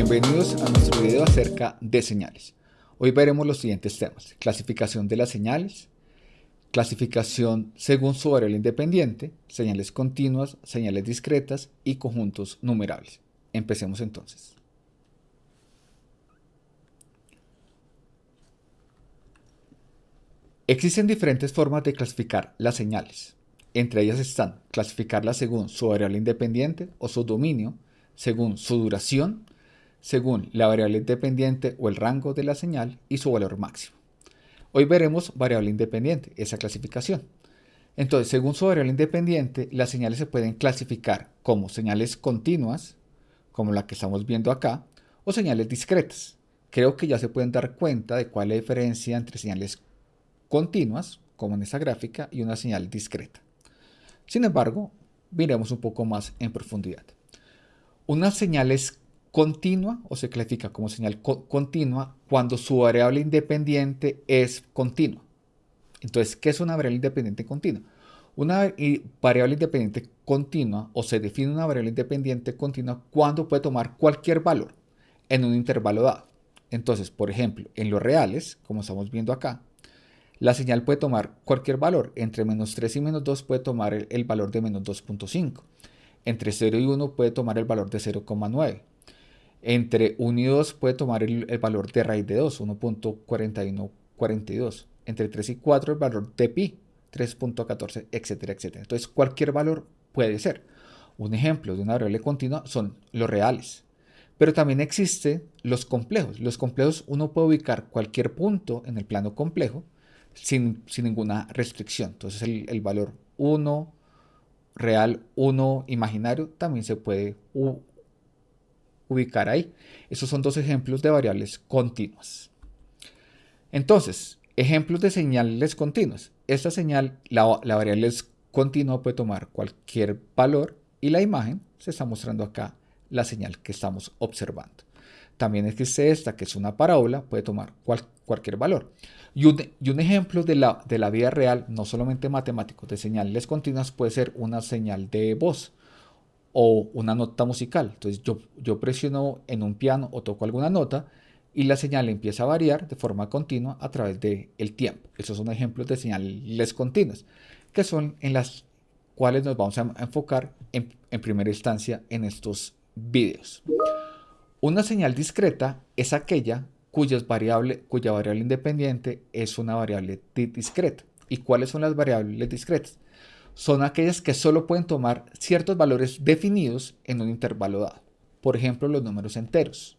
Bienvenidos a nuestro video acerca de señales. Hoy veremos los siguientes temas. Clasificación de las señales, clasificación según su variable independiente, señales continuas, señales discretas y conjuntos numerables. Empecemos entonces. Existen diferentes formas de clasificar las señales. Entre ellas están clasificarlas según su variable independiente o su dominio, según su duración, según la variable independiente o el rango de la señal y su valor máximo. Hoy veremos variable independiente, esa clasificación. Entonces, según su variable independiente, las señales se pueden clasificar como señales continuas, como la que estamos viendo acá, o señales discretas. Creo que ya se pueden dar cuenta de cuál es la diferencia entre señales continuas, como en esta gráfica, y una señal discreta. Sin embargo, miremos un poco más en profundidad. Una señal es continua o se clasifica como señal continua cuando su variable independiente es continua. Entonces, ¿qué es una variable independiente continua? Una variable independiente continua o se define una variable independiente continua cuando puede tomar cualquier valor en un intervalo dado. Entonces, por ejemplo, en los reales, como estamos viendo acá, la señal puede tomar cualquier valor. Entre menos 3 y menos 2 puede tomar el, valor de menos 2.5. Entre 0 y 1 puede tomar el valor de 0,9. Entre 1 y 2 puede tomar el, valor de raíz de 2, 1.4142. Entre 3 y 4 el valor de pi, 3.14, etcétera, etcétera. Entonces cualquier valor puede ser. Un ejemplo de una variable continua son los reales. Pero también existen los complejos. Los complejos uno puede ubicar cualquier punto en el plano complejo sin, ninguna restricción. Entonces el, valor 1 real, 1 imaginario también se puede ubicar ahí. Esos son dos ejemplos de variables continuas. Entonces, ejemplos de señales continuas. Esta señal, la, variable continua, puede tomar cualquier valor y la imagen se está mostrando acá la señal que estamos observando. También existe esta, que es una parábola, puede tomar cualquier valor. Y un, ejemplo de la, de la, vida real, no solamente matemático, de señales continuas, puede ser una señal de voz o una nota musical. Entonces yo, yo presiono en un piano o toco alguna nota y la señal empieza a variar de forma continua a través del el tiempo. Esos son ejemplos de señales continuas, que son en las cuales nos vamos a enfocar en, en primera instancia en estos vídeos. Una señal discreta es aquella cuya variable, cuya variable independiente es una variable discreta. ¿Y cuáles son las variables discretas? Son aquellas que solo pueden tomar ciertos valores definidos en un intervalo dado. Por ejemplo, los números enteros.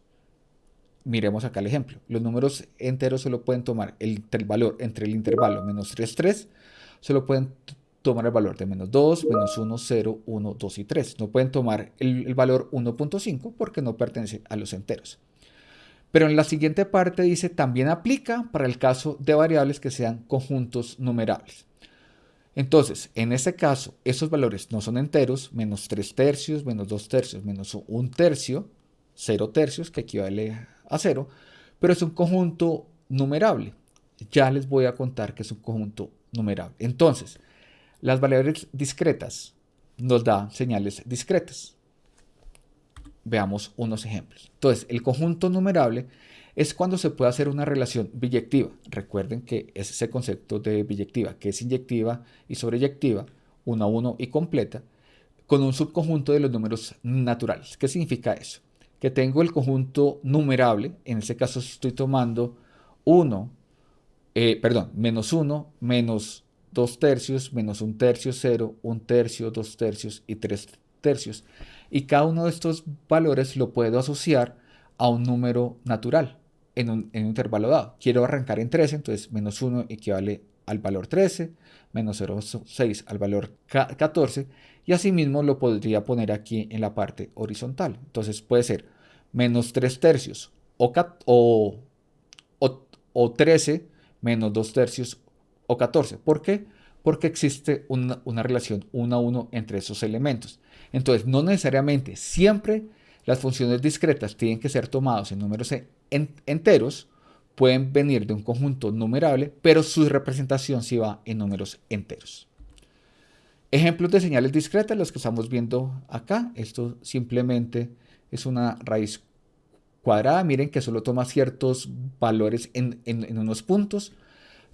Miremos acá el ejemplo. Los números enteros solo pueden tomar el, valor entre el intervalo menos 3, 3. Solo pueden tomar el valor de menos 2, menos 1, 0, 1, 2 y 3. No pueden tomar el, valor 1.5 porque no pertenece a los enteros. Pero en la siguiente parte dice también aplica para el caso de variables que sean conjuntos numerables. Entonces, en este caso, esos valores no son enteros, menos 3 tercios, menos 2 tercios, menos 1 tercio, 0 tercios, que equivale a 0, pero es un conjunto numerable. Ya les voy a contar que es un conjunto numerable. Entonces, las variables discretas nos dan señales discretas. Veamos unos ejemplos. Entonces, el conjunto numerable es cuando se puede hacer una relación biyectiva. Recuerden que es ese concepto de biyectiva, que es inyectiva y sobreyectiva, uno a uno y completa, con un subconjunto de los números naturales. ¿Qué significa eso? Que tengo el conjunto numerable, en este caso estoy tomando 1, eh, perdón, menos 1, menos 2 tercios menos un tercio 0, un tercio, 2 tercios y 3 tercios. Y cada uno de estos valores lo puedo asociar a un número natural en un, intervalo dado. Quiero arrancar en 13, entonces menos 1 equivale al valor 13, menos 0,6 al valor 14 y asimismo lo podría poner aquí en la parte horizontal. Entonces puede ser menos 3 tercios o, o, o 13 menos 2 tercios o 14. ¿Por qué? Porque existe una, relación 1 a 1 entre esos elementos. Entonces, no necesariamente siempre las funciones discretas tienen que ser tomadas en números enteros, pueden venir de un conjunto numerable, pero su representación sí va en números enteros. Ejemplos de señales discretas, los que estamos viendo acá. Esto simplemente es una raíz cuadrada, miren que solo toma ciertos valores en, en unos puntos.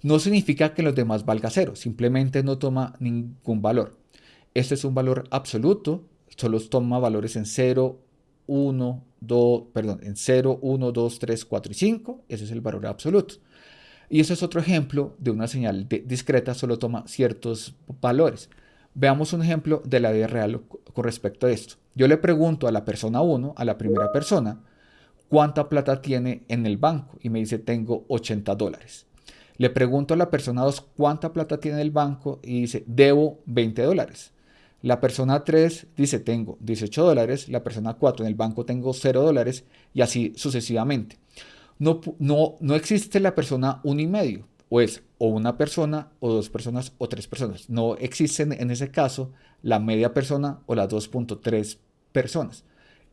No significa que los demás valga cero, simplemente no toma ningún valor. Este es un valor absoluto, solo toma valores en 0, 1, 2, perdón, en 0, 1, 2, 3, 4 y 5. Ese es el valor absoluto. Y ese es otro ejemplo de una señal discreta, solo toma ciertos valores. Veamos un ejemplo de la vida real con respecto a esto. Yo le pregunto a la persona 1, a la primera persona, cuánta plata tiene en el banco y me dice tengo 80 dólares. Le pregunto a la persona 2 cuánta plata tiene en el banco y dice debo 20 dólares. La persona 3 dice tengo 18 dólares, la persona 4 en el banco tengo 0 dólares y así sucesivamente. No, no, no existe la persona 1 y medio, o es o una persona o dos personas o tres personas. No existen en ese caso la media persona o las 2.3 personas.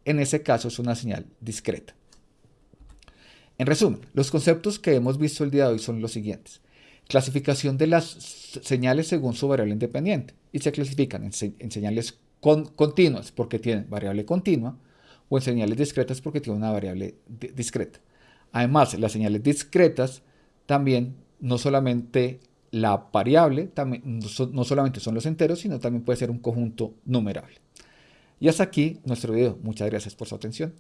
En ese caso es una señal discreta. En resumen, los conceptos que hemos visto el día de hoy son los siguientes. Clasificación de las señales según su variable independiente y se clasifican en, señales continuas porque tienen variable continua o en señales discretas porque tienen una variable discreta. Además, las señales discretas también no solamente la variable, también, no solamente son los enteros, sino también puede ser un conjunto numerable. Y hasta aquí nuestro video. Muchas gracias por su atención.